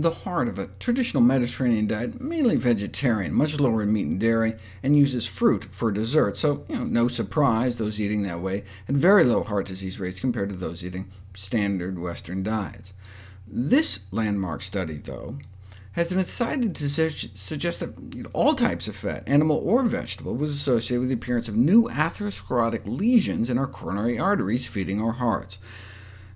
the heart of a traditional Mediterranean diet, mainly vegetarian, much lower in meat and dairy, and uses fruit for dessert, so you know, no surprise those eating that way had very low heart disease rates compared to those eating standard Western diets. This landmark study, though, has been cited to suggest that you know, all types of fat, animal or vegetable, was associated with the appearance of new atherosclerotic lesions in our coronary arteries feeding our hearts.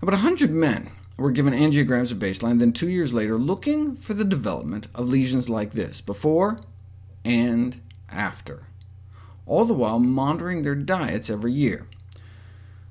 About 100 men were given angiograms at baseline, then two years later looking for the development of lesions like this, before and after, all the while monitoring their diets every year.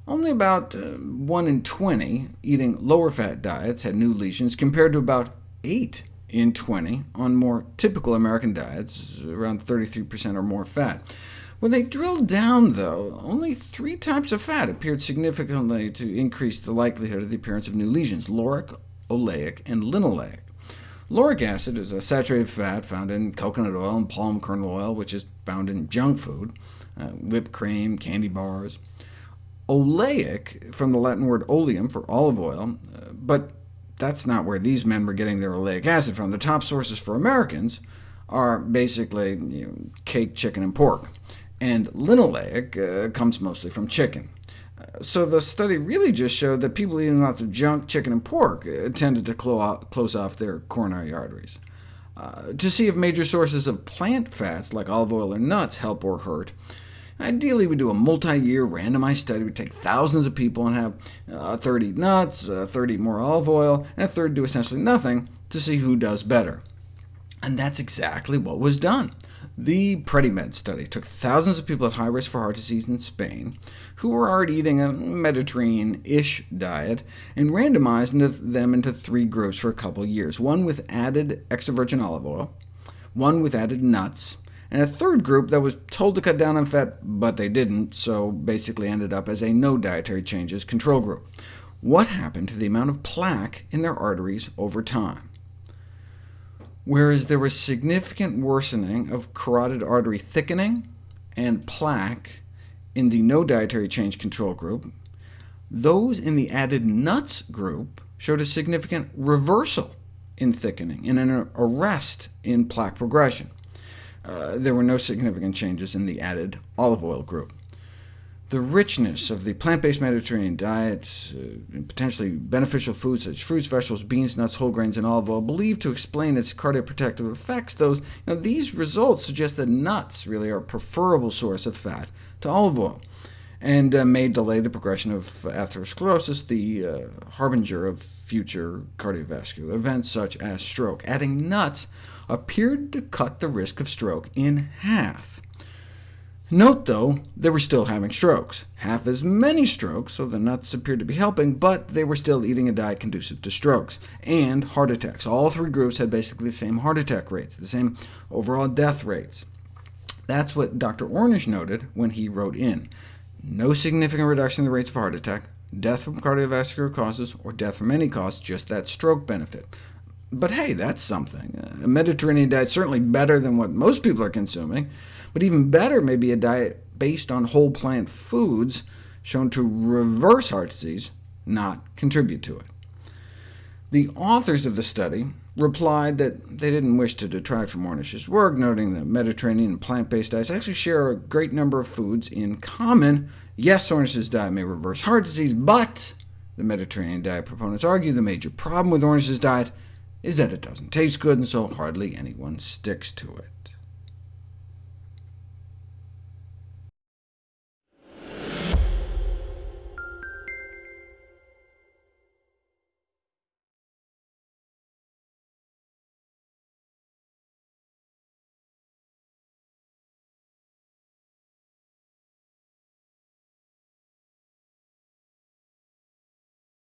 Only about uh, 1 in 20 eating lower-fat diets had new lesions, compared to about 8 in 20 on more typical American diets, around 33% or more fat. When they drilled down, though, only three types of fat appeared significantly to increase the likelihood of the appearance of new lesions— lauric, oleic, and linoleic. Lauric acid is a saturated fat found in coconut oil and palm kernel oil, which is found in junk food, uh, whipped cream, candy bars. Oleic, from the Latin word oleum for olive oil, uh, but that's not where these men were getting their oleic acid from. The top sources for Americans are basically you know, cake, chicken, and pork and linoleic uh, comes mostly from chicken. Uh, so the study really just showed that people eating lots of junk, chicken, and pork uh, tended to clo close off their coronary arteries. Uh, to see if major sources of plant fats, like olive oil or nuts, help or hurt, Ideally, we'd do a multi-year randomized study. We'd take thousands of people and have a third eat nuts, a third eat more olive oil, and a third do essentially nothing to see who does better. And that's exactly what was done. The PREDIMED study took thousands of people at high risk for heart disease in Spain, who were already eating a Mediterranean-ish diet, and randomized into them into three groups for a couple years, one with added extra virgin olive oil, one with added nuts, and a third group that was told to cut down on fat, but they didn't, so basically ended up as a no dietary changes control group. What happened to the amount of plaque in their arteries over time? Whereas there was significant worsening of carotid artery thickening and plaque in the no dietary change control group, those in the added nuts group showed a significant reversal in thickening and an arrest in plaque progression. Uh, there were no significant changes in the added olive oil group the richness of the plant-based Mediterranean diet, uh, potentially beneficial foods such as fruits, vegetables, beans, nuts, whole grains, and olive oil, believed to explain its cardioprotective effects, those, you know, these results suggest that nuts really are a preferable source of fat to olive oil, and uh, may delay the progression of atherosclerosis, the uh, harbinger of future cardiovascular events such as stroke. Adding nuts appeared to cut the risk of stroke in half. Note, though, they were still having strokes. Half as many strokes, so the nuts appeared to be helping, but they were still eating a diet conducive to strokes, and heart attacks. All three groups had basically the same heart attack rates, the same overall death rates. That's what Dr. Ornish noted when he wrote in. No significant reduction in the rates of heart attack, death from cardiovascular causes, or death from any cause, just that stroke benefit. But hey, that's something. A Mediterranean diet certainly better than what most people are consuming, but even better may be a diet based on whole plant foods shown to reverse heart disease, not contribute to it. The authors of the study replied that they didn't wish to detract from Ornish's work, noting that Mediterranean and plant-based diets actually share a great number of foods in common. Yes, Ornish's diet may reverse heart disease, but the Mediterranean diet proponents argue the major problem with Ornish's diet is that it doesn't taste good, and so hardly anyone sticks to it.